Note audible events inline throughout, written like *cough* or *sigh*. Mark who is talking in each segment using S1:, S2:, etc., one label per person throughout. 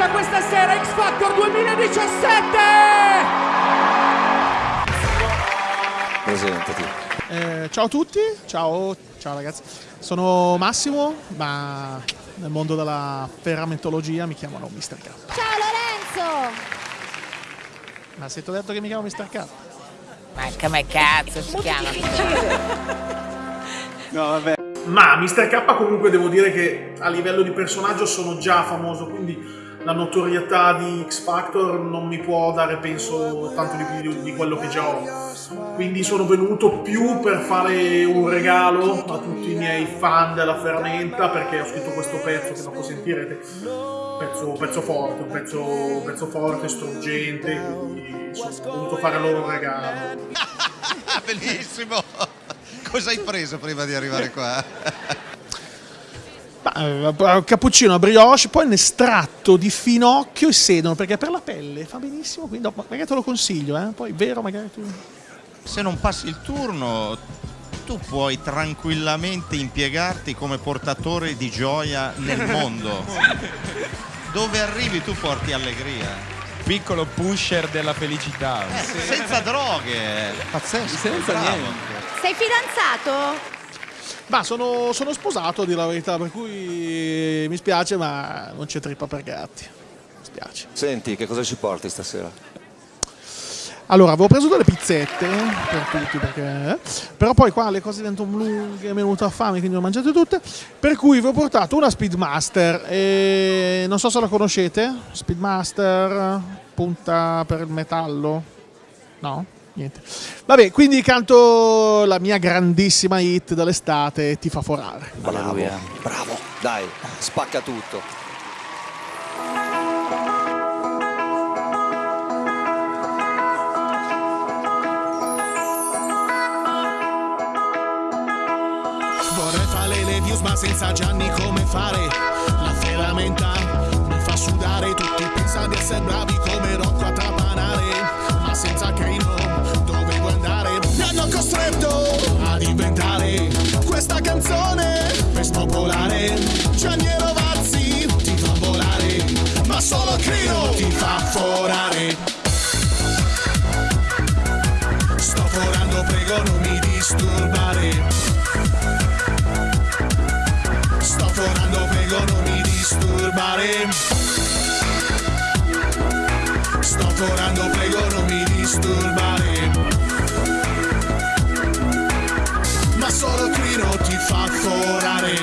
S1: comincia questa sera X Factor 2017!
S2: Presentati.
S3: Eh, ciao a tutti, ciao, ciao ragazzi. Sono Massimo, ma nel mondo della ferramentologia mi chiamano Mr. K.
S4: Ciao Lorenzo!
S3: Ma se ti ho detto che mi chiamo Mr. K?
S5: Ma come cazzo si chiama? *laughs*
S2: No, vabbè.
S3: Ma Mr. K comunque devo dire che a livello di personaggio sono già famoso, quindi la notorietà di X Factor non mi può dare, penso, tanto di più di, di quello che già ho. Quindi sono venuto più per fare un regalo a tutti i miei fan della ferramenta perché ho scritto questo pezzo che dopo sentirete. Pezzo, pezzo forte, un pezzo, pezzo forte, struggente, quindi sono venuto a fare loro un regalo. *laughs*
S6: Bellissimo! Cosa hai preso prima di arrivare qua? *laughs*
S3: Eh, cappuccino a brioche, poi un estratto di finocchio e sedano, perché per la pelle fa benissimo, quindi dopo, magari te lo consiglio, eh? poi vero magari tu...
S6: Se non passi il turno, tu puoi tranquillamente impiegarti come portatore di gioia nel *laughs* mondo. Dove arrivi tu porti allegria.
S7: Piccolo pusher della felicità.
S6: Eh, senza droghe, pazzesco.
S7: Senza
S6: bravo.
S7: niente.
S4: Sei fidanzato?
S3: Ma sono, sono sposato, a dire la verità, per cui mi spiace, ma non c'è trippa per gatti. Mi spiace.
S2: Senti, che cosa ci porti stasera?
S3: Allora, avevo preso delle pizzette per tutti, perché... però poi qua le cose diventano lunghe, mi è venuta fame, quindi le ho mangiate tutte. Per cui vi ho portato una Speedmaster, e non so se la conoscete. Speedmaster, punta per il metallo. No? Niente. Vabbè, quindi canto la mia grandissima hit dell'estate, Ti fa forare.
S2: Bravo, bravo. Dai, spacca tutto.
S8: Vorrei fare le views ma senza Gianni come fare La ferramenta disturbare. Sto forando, prego non mi disturbare. Ma solo Crino ti fa forare.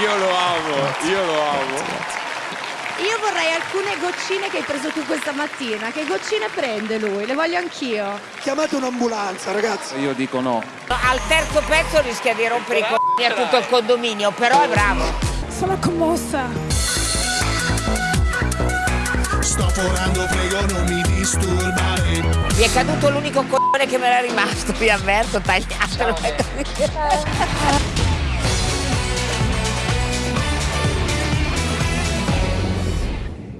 S7: Io lo amo, io lo amo.
S4: Io vorrei alcune goccine che hai preso tu questa mattina. Che goccine prende lui? Le voglio anch'io.
S9: Chiamate un'ambulanza, ragazzi.
S7: Io dico no.
S5: Al terzo pezzo rischia di rompere i c***i a tutto il condominio, però è bravo.
S4: Sono commossa.
S8: Sto forando, prego non mi disturbare.
S5: Mi è caduto l'unico c***o che me era rimasto, vi avverto, tagliatelo. *laughs*